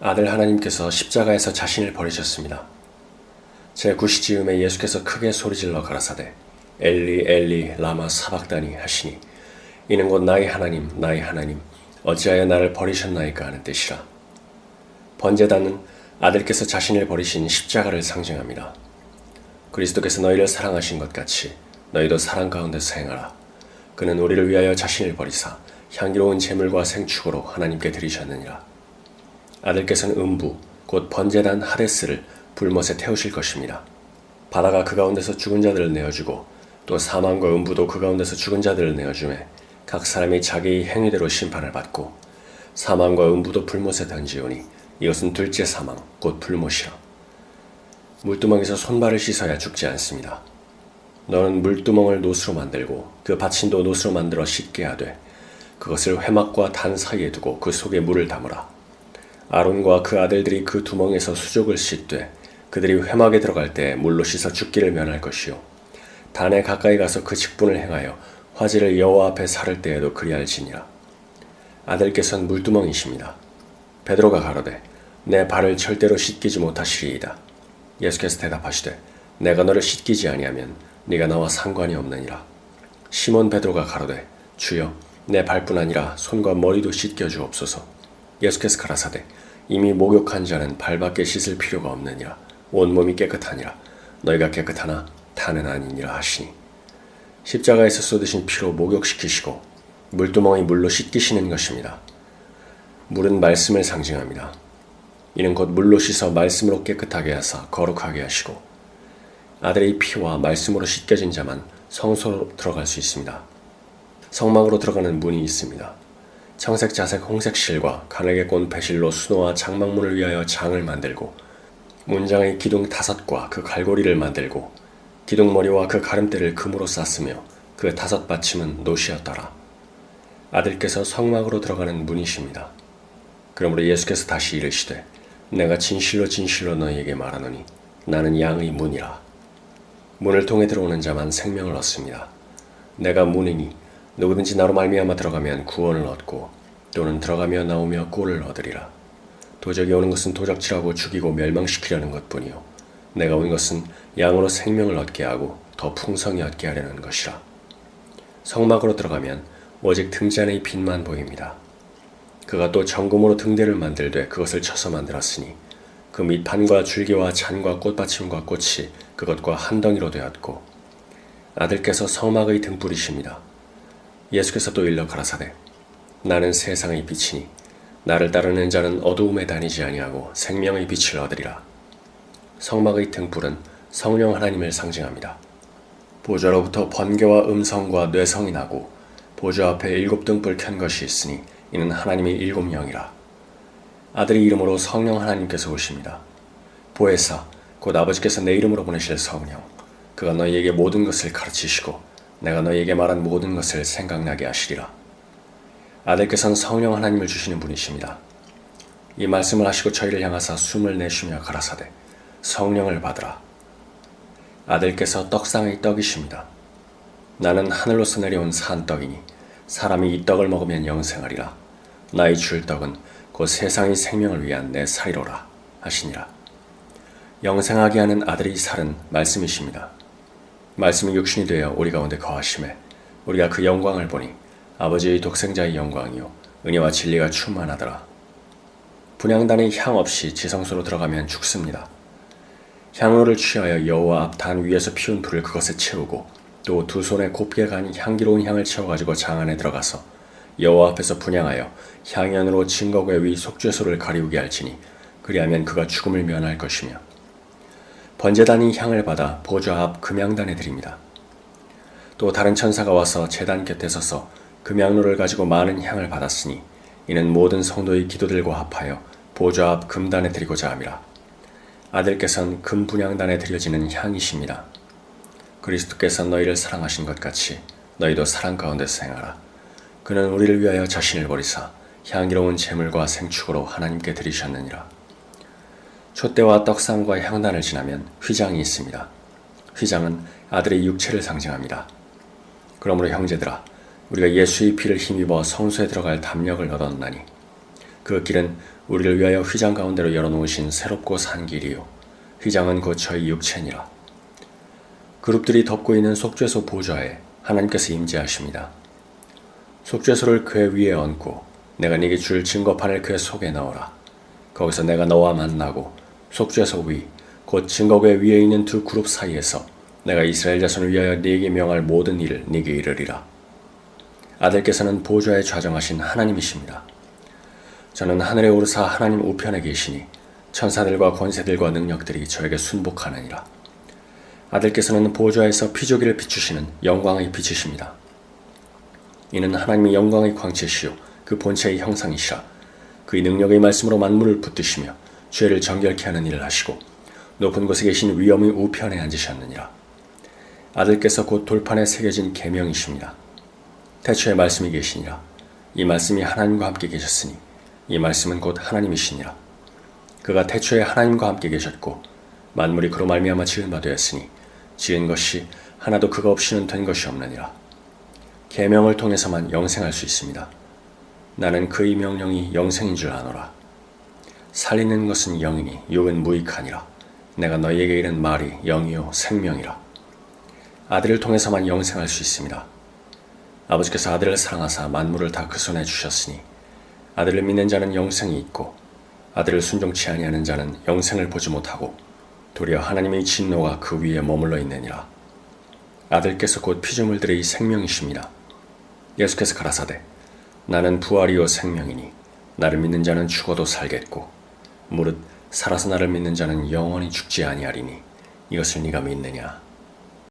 아들 하나님께서 십자가에서 자신을 버리셨습니다. 제 구시지음에 예수께서 크게 소리질러 가라사대 엘리 엘리 라마 사박다니 하시니 이는 곧 나의 하나님 나의 하나님 어찌하여 나를 버리셨나이까 하는 뜻이라. 번제단은 아들께서 자신을 버리신 십자가를 상징합니다. 그리스도께서 너희를 사랑하신 것 같이 너희도 사랑 가운데서 행하라. 그는 우리를 위하여 자신을 버리사 향기로운 제물과 생축으로 하나님께 드리셨느니라. 아들께서는 음부 곧 번제단 하데스를 불못에 태우실 것입니다. 바다가 그 가운데서 죽은 자들을 내어주고 또 사망과 음부도 그 가운데서 죽은 자들을 내어주매 각 사람이 자기 행위대로 심판을 받고 사망과 음부도 불못에 던지오니 이것은 둘째 사망 곧 불못이라. 물두멍에서 손발을 씻어야 죽지 않습니다. 너는 물두멍을 노수로 만들고 그 받침도 노수로 만들어 씻게 하되 그것을 회막과 단 사이에 두고 그 속에 물을 담으라. 아론과 그 아들들이 그 두멍에서 수족을 씻되 그들이 회막에 들어갈 때 물로 씻어 죽기를 면할 것이요. 단에 가까이 가서 그 직분을 행하여 화질을 여호와 앞에 사를 때에도 그리할지니라. 아들께서는 물두멍이십니다. 베드로가 가로되 내 발을 절대로 씻기지 못하시리이다. 예수께서 대답하시되 내가 너를 씻기지 아니하면 네가 나와 상관이 없느니라. 시몬 베드로가 가로되 주여 내 발뿐 아니라 손과 머리도 씻겨 주옵소서 예수께서 가라사대 이미 목욕한 자는 발밖에 씻을 필요가 없느니라 온몸이 깨끗하니라 너희가 깨끗하나 타는 아니니라 하시니 십자가에서 쏟으신 피로 목욕시키시고 물두멍이 물로 씻기시는 것입니다. 물은 말씀을 상징합니다. 이는 곧 물로 씻어 말씀으로 깨끗하게 하사 거룩하게 하시고 아들의 피와 말씀으로 씻겨진 자만 성소로 들어갈 수 있습니다. 성막으로 들어가는 문이 있습니다. 청색, 자색, 홍색 실과 가늘게 꼰 배실로 수노와 장막문을 위하여 장을 만들고 문장의 기둥 다섯과 그 갈고리를 만들고 기둥머리와 그 가름대를 금으로 쌌으며 그 다섯 받침은 노시였더라. 아들께서 성막으로 들어가는 문이십니다. 그러므로 예수께서 다시 이르시되 내가 진실로 진실로 너희에게 말하노니 나는 양의 문이라. 문을 통해 들어오는 자만 생명을 얻습니다. 내가 문이니 누구든지 나로 말미암아 들어가면 구원을 얻고 또는 들어가며 나오며 꼴을 얻으리라. 도적이 오는 것은 도적질하고 죽이고 멸망시키려는 것뿐이요 내가 온 것은 양으로 생명을 얻게 하고 더 풍성히 얻게 하려는 것이라. 성막으로 들어가면 오직 등잔의 빛만 보입니다. 그가 또 정금으로 등대를 만들되 그것을 쳐서 만들었으니 그 밑판과 줄기와 잔과 꽃받침과 꽃이 그것과 한 덩이로 되었고 아들께서 성막의 등불이십니다. 예수께서 또 일러 가라사대 나는 세상의 빛이니 나를 따르는 자는 어두움에 다니지 아니하고 생명의 빛을 얻으리라. 성막의 등불은 성령 하나님을 상징합니다. 보좌로부터 번개와 음성과 뇌성이 나고 보좌 앞에 일곱 등불 켠 것이 있으니 이는 하나님의 일곱 영이라. 아들의 이름으로 성령 하나님께서 오십니다. 보혜사 곧 아버지께서 내 이름으로 보내실 성령 그가 너희에게 모든 것을 가르치시고 내가 너희에게 말한 모든 것을 생각나게 하시리라. 아들께서는 성령 하나님을 주시는 분이십니다. 이 말씀을 하시고 저희를 향하사 숨을 내쉬며 가라사대 성령을 받으라. 아들께서 떡상의 떡이십니다. 나는 하늘로서 내려온 산떡이니 사람이 이 떡을 먹으면 영생하리라. 나의 줄 떡은 곧 세상의 생명을 위한 내 살이로라 하시니라. 영생하게 하는 아들의 살은 말씀이십니다. 말씀이 육신이 되어 우리 가운데 거하심에 우리가 그 영광을 보니 아버지의 독생자의 영광이요 은혜와 진리가 충만하더라. 분양단의 향 없이 지성소로 들어가면 죽습니다. 향로를 취하여 여호와 앞 단 위에서 피운 불을 그것에 채우고 또 두 손에 곱게 간 향기로운 향을 채워가지고 장 안에 들어가서 여호와 앞에서 분양하여 향연으로 증거궤 위 속죄소를 가리우게 할지니 그리하면 그가 죽음을 면할 것이며 번제단이 향을 받아 보좌 앞 금양단에 드립니다. 또 다른 천사가 와서 제단 곁에 서서 금양로를 가지고 많은 향을 받았으니 이는 모든 성도의 기도들과 합하여 보좌 앞 금단에 드리고자 함이라. 아들께서는 금 분양단에 드려지는 향이십니다. 그리스도께서 너희를 사랑하신 것 같이 너희도 사랑 가운데서 행하라. 그는 우리를 위하여 자신을 버리사 향기로운 제물과 생축으로 하나님께 드리셨느니라. 촛대와 떡상과 향단을 지나면 휘장이 있습니다. 휘장은 아들의 육체를 상징합니다. 그러므로 형제들아 우리가 예수의 피를 힘입어 성소에 들어갈 담력을 얻었나니 그 길은 우리를 위하여 휘장 가운데로 열어놓으신 새롭고 산 길이요 휘장은 곧 저희 육체니라 그룹들이 덮고 있는 속죄소 보좌에 하나님께서 임재하십니다. 속죄소를 그의 위에 얹고 내가 네게 줄 증거판을 그의 속에 넣어라. 거기서 내가 너와 만나고 속죄소 위, 곧 증거궤 위에 있는 두 그룹 사이에서 내가 이스라엘 자손을 위하여 네게 명할 모든 일을 네게 이르리라. 아들께서는 보좌에 좌정하신 하나님이십니다. 저는 하늘에 오르사 하나님 우편에 계시니 천사들과 권세들과 능력들이 저에게 순복하느니라. 아들께서는 보좌에서 피조기를 비추시는 영광의 빛이십니다. 이는 하나님의 영광의 광채시요 그 본체의 형상이시라 그의 능력의 말씀으로 만물을 붙드시며 죄를 정결케 하는 일을 하시고 높은 곳에 계신 위엄의 우편에 앉으셨느니라. 아들께서 곧 돌판에 새겨진 계명이십니다. 태초에 말씀이 계시니라. 이 말씀이 하나님과 함께 계셨으니 이 말씀은 곧 하나님이시니라. 그가 태초에 하나님과 함께 계셨고 만물이 그로 말미암아 지은 바 되었으니 지은 것이 하나도 그가 없이는 된 것이 없느니라. 계명을 통해서만 영생할 수 있습니다. 나는 그의 명령이 영생인 줄 아노라. 살리는 것은 영이니 욕은 무익하니라. 내가 너희에게 이른 말이 영이요 생명이라. 아들을 통해서만 영생할 수 있습니다. 아버지께서 아들을 사랑하사 만물을 다 그 손에 주셨으니 아들을 믿는 자는 영생이 있고 아들을 순종치 아니하는 자는 영생을 보지 못하고 도리어 하나님의 진노가 그 위에 머물러 있느니라. 아들께서 곧 피조물들의 생명이십니다. 예수께서 가라사대 나는 부활이요 생명이니 나를 믿는 자는 죽어도 살겠고 무릇 살아서 나를 믿는 자는 영원히 죽지 아니하리니 이것을 네가 믿느냐